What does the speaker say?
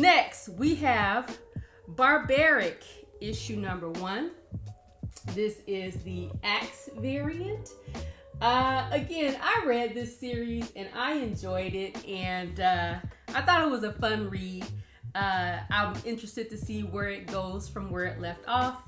Next, we have Barbaric issue number one. This is the Axe variant. Uh, again, I read this series and I enjoyed it, and uh, I thought it was a fun read. Uh, I'm interested to see where it goes from where it left off.